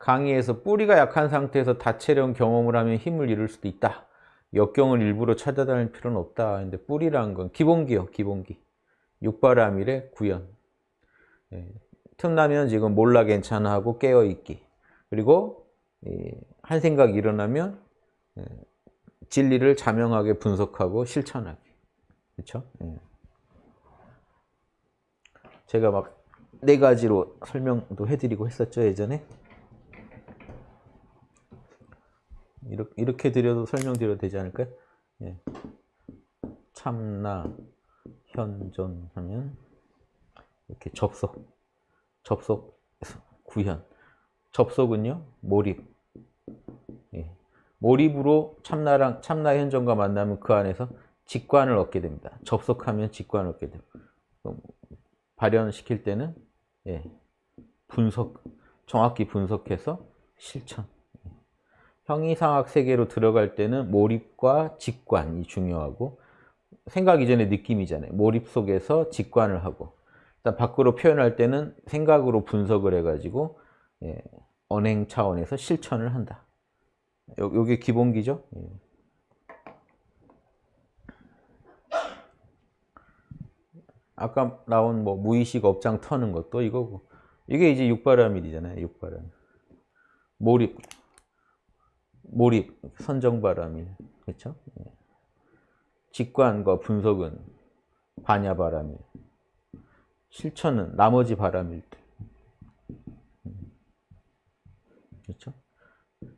강의에서 뿌리가 약한 상태에서 다채로운 경험을 하면 힘을 잃을 수도 있다. 역경을 일부러 찾아다닐 필요는 없다. 근데 뿌리라는 건 기본기요, 기본기. 육바라밀의 구현. 예, 틈나면 지금 몰라 괜찮아 하고 깨어있기. 그리고 한 생각 일어나면 예, 진리를 자명하게 분석하고 실천하기. 그렇죠? 예. 제가 막 네 가지로 설명도 해드리고 했었죠 예전에. 이렇게, 이렇게 드려도 설명드려도 되지 않을까요? 예. 참나, 현존 하면 이렇게 접속, 접속, 구현. 접속은요, 몰입. 예. 몰입으로 참나랑, 참나 현존과 만나면 그 안에서 직관을 얻게 됩니다. 접속하면 직관을 얻게 됩니다. 발현시킬 때는 예, 분석, 정확히 분석해서 실천. 형이상학 세계로 들어갈 때는 몰입과 직관이 중요하고 생각 이전에 느낌이잖아요. 몰입 속에서 직관을 하고 일단 밖으로 표현할 때는 생각으로 분석을 해가지고 예, 언행 차원에서 실천을 한다. 요, 요게 기본기죠. 예. 아까 나온 뭐 무의식 업장 터는 것도 이거고 이게 이제 육바라밀이잖아요. 육바라밀. 몰입. 몰입. 선정바라밀. 그렇죠? 직관과 분석은 반야바라밀. 실천은 나머지 바라밀들. 그렇죠?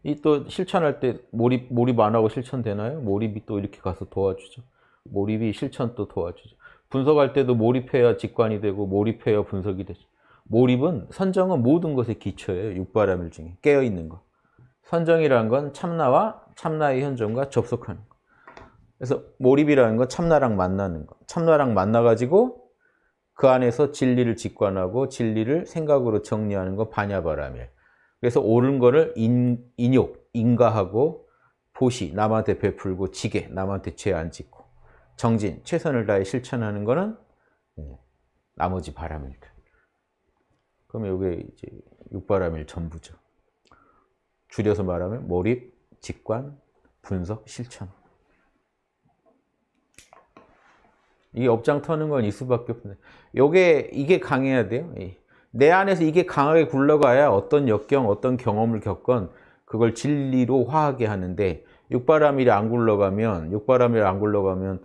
이 또 실천할 때 몰입 몰입 안 하고 실천되나요? 몰입이 또 이렇게 가서 도와주죠. 몰입이 실천 또 도와주죠. 분석할 때도 몰입해야 직관이 되고 몰입해야 분석이 되죠. 몰입은 선정은 모든 것의 기초예요. 육바라밀 중에 깨어있는 거. 선정이라는 건 참나와 참나의 현존과 접속하는 거. 그래서 몰입이라는 건 참나랑 만나는 거. 참나랑 만나가지고 그 안에서 진리를 직관하고 진리를 생각으로 정리하는 거 반야바라밀. 그래서 옳은 거를 인, 인욕, 인가하고 보시, 남한테 베풀고 지게, 남한테 죄 안 짓고 정진, 최선을 다해 실천하는 거는 예, 나머지 바람일들. 그러면 이게 이제 육바람일 전부죠. 줄여서 말하면 몰입, 직관, 분석, 실천. 이게 업장 터는 건 이 수밖에 없네. 요게 이게 강해야 돼요. 내 안에서 이게 강하게 굴러가야 어떤 역경, 어떤 경험을 겪건 그걸 진리로 화하게 하는데 육바람일이 안 굴러가면 육바람일이 안 굴러가면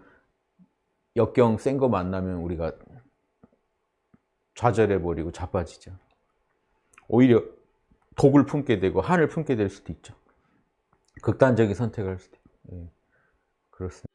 역경 센 거 만나면 우리가 좌절해버리고 자빠지죠. 오히려 독을 품게 되고 한을 품게 될 수도 있죠. 극단적인 선택을 할 수도 있고. 예, 그렇습니다.